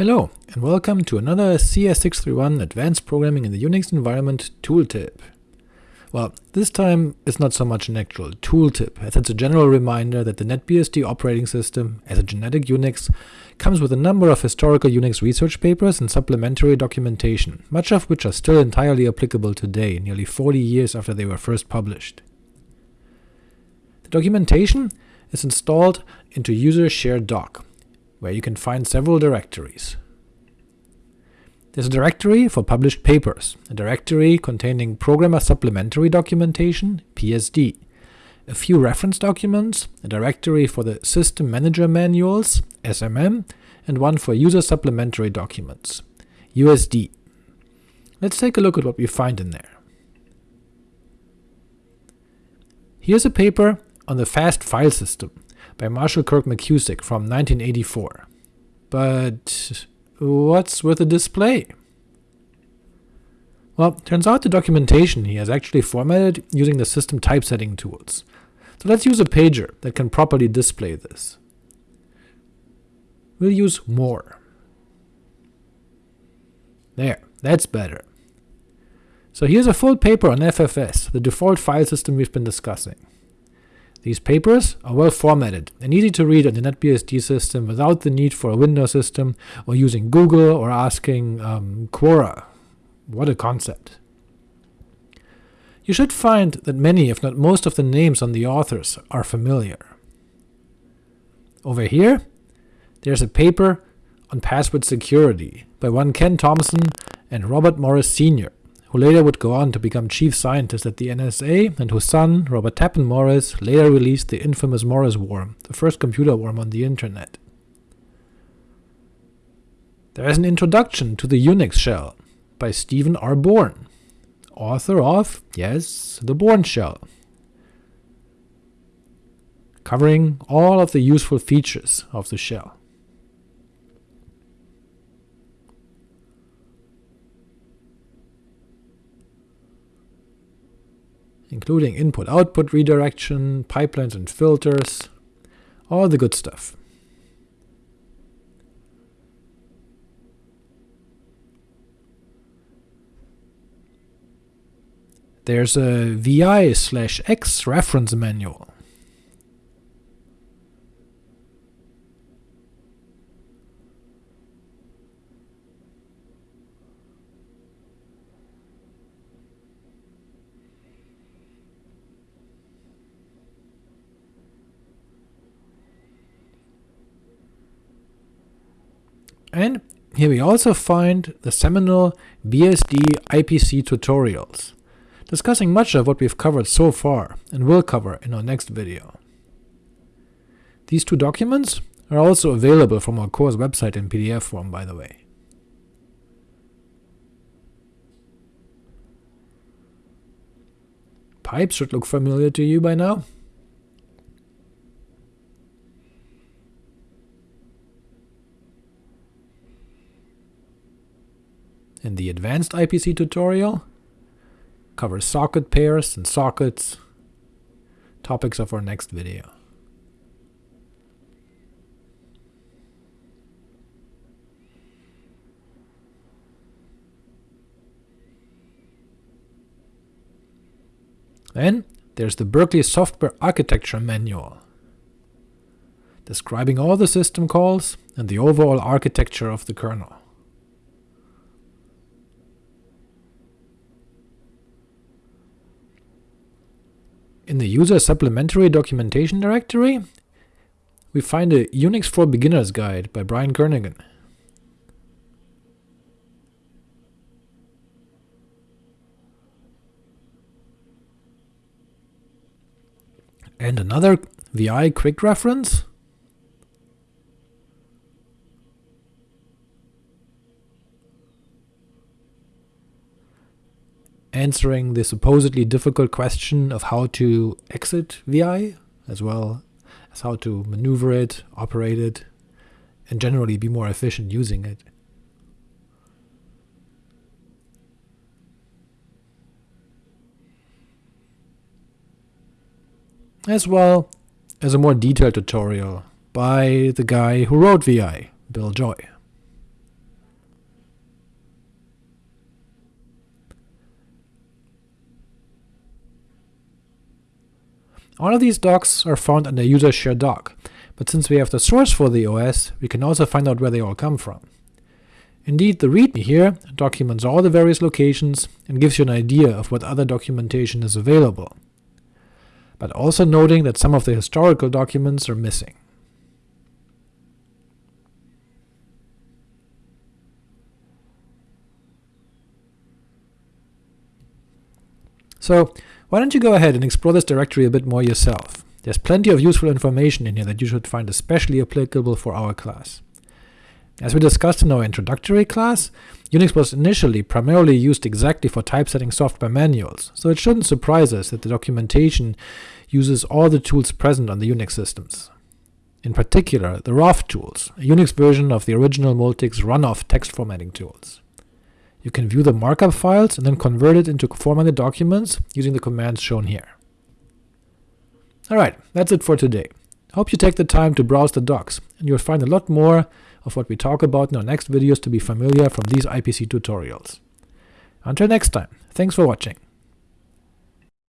Hello, and welcome to another CS631 Advanced Programming in the Unix Environment tooltip. Well, this time it's not so much an actual tooltip, as it's a general reminder that the NetBSD operating system, as a genetic Unix, comes with a number of historical Unix research papers and supplementary documentation, much of which are still entirely applicable today, nearly 40 years after they were first published. The documentation is installed into user shared doc, where you can find several directories. There's a directory for published papers, a directory containing Programmer Supplementary Documentation PSD, a few reference documents, a directory for the System Manager Manuals SMM, and one for User Supplementary Documents USD. Let's take a look at what we find in there. Here's a paper on the fast file system, by Marshall Kirk McCusick from 1984. But what's with the display? Well, turns out the documentation he has actually formatted using the system typesetting tools. So let's use a pager that can properly display this. We'll use more. There, that's better. So here's a full paper on FFS, the default file system we've been discussing. These papers are well formatted and easy to read on the NetBSD system without the need for a Windows system or using Google or asking um, Quora. What a concept. You should find that many, if not most of the names on the authors are familiar. Over here, there's a paper on password security by one Ken Thompson and Robert Morris Sr who later would go on to become chief scientist at the NSA, and whose son, Robert Tappan Morris, later released the infamous Morris worm, the first computer worm on the internet. There is an introduction to the Unix shell by Stephen R. Bourne, author of, yes, the Bourne shell, covering all of the useful features of the shell. Including input-output redirection, pipelines and filters, all the good stuff. There's a vi slash ex reference manual. And here we also find the seminal BSD IPC tutorials, discussing much of what we've covered so far and will cover in our next video. These two documents are also available from our course website in PDF form, by the way. Pipes should look familiar to you by now. In the advanced IPC tutorial, covers socket pairs and sockets, topics of our next video. Then there's the Berkeley Software Architecture Manual, describing all the system calls and the overall architecture of the kernel. In the user supplementary documentation directory, we find a Unix for Beginners guide by Brian Kernighan. And another VI quick reference answering the supposedly difficult question of how to exit VI, as well as how to maneuver it, operate it, and generally be more efficient using it. As well as a more detailed tutorial by the guy who wrote VI, Bill Joy. All of these docs are found under user share doc, but since we have the source for the OS, we can also find out where they all come from. Indeed, the README here documents all the various locations and gives you an idea of what other documentation is available, but also noting that some of the historical documents are missing. So why don't you go ahead and explore this directory a bit more yourself. There's plenty of useful information in here that you should find especially applicable for our class. As we discussed in our introductory class, Unix was initially primarily used exactly for typesetting software manuals, so it shouldn't surprise us that the documentation uses all the tools present on the Unix systems. In particular, the ROFF tools, a Unix version of the original Multics runoff text formatting tools. You can view the markup files and then convert it into formatted documents using the commands shown here. Alright, that's it for today. Hope you take the time to browse the docs, and you'll find a lot more of what we talk about in our next videos to be familiar from these IPC tutorials. Until next time, thanks for watching.